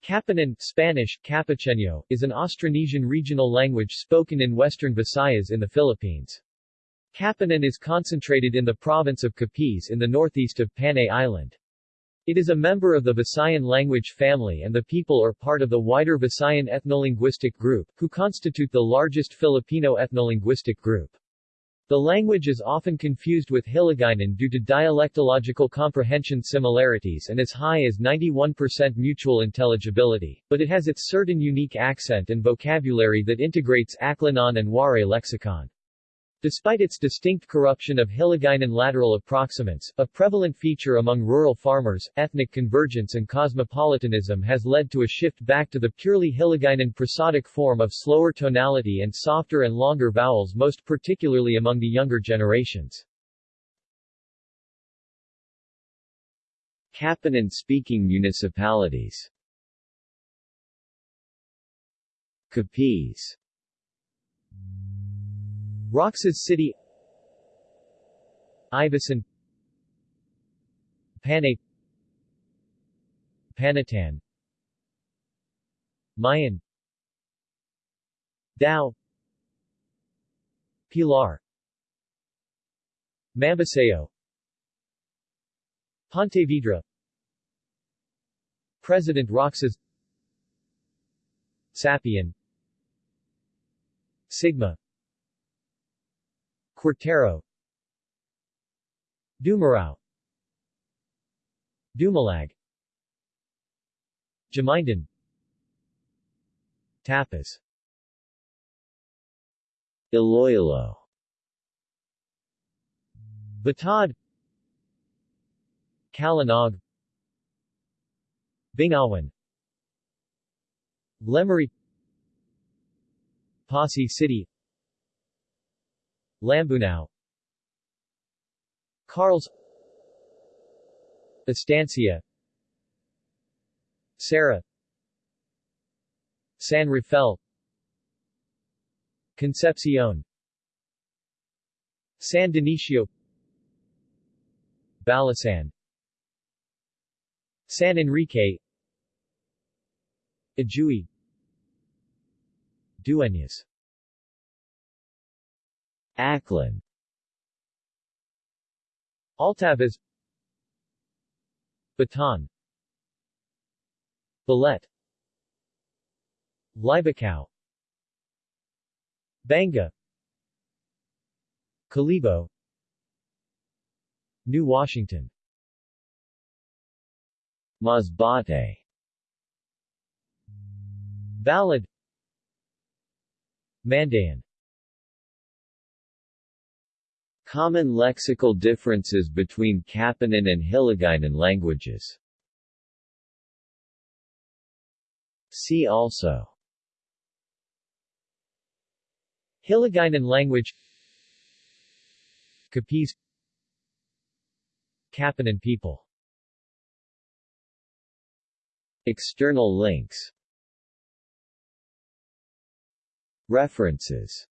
Capiznon Spanish, Capiceño, is an Austronesian regional language spoken in western Visayas in the Philippines. Capiznon is concentrated in the province of Capiz in the northeast of Panay Island. It is a member of the Visayan language family and the people are part of the wider Visayan ethnolinguistic group, who constitute the largest Filipino ethnolinguistic group. The language is often confused with Hiligaynon due to dialectological comprehension similarities and as high as 91% mutual intelligibility, but it has its certain unique accent and vocabulary that integrates Aklanon and Waray lexicon. Despite its distinct corruption of Hiligaynon lateral approximants, a prevalent feature among rural farmers, ethnic convergence and cosmopolitanism has led to a shift back to the purely Hiligaynon prosodic form of slower tonality and softer and longer vowels most particularly among the younger generations. Capiznon-speaking municipalities Capiz Roxas City Ivisan Panay Panitan Ma-ayon Dao Pilar Mambusao Pontevedra President Roxas Sapian Sigma Cuartero Dumarao Dumalag. Jamindan Tapaz. Iloilo. Batad. Calinog Bingawan. Lemery Passi City Lambunao Carles Estancia. Sara. San Rafael. Concepcion. San Dionisio. Balasan. San Enrique. Ajuy Dueñas Aklan Altavas. Batan. Balete Libacao Banga. Kalibo. New Washington. Masbate. Balud Mandaon Common lexical differences between Capiznon and Hiligaynon languages. See also. Hiligaynon language. Capiz Capiznon people. External links. References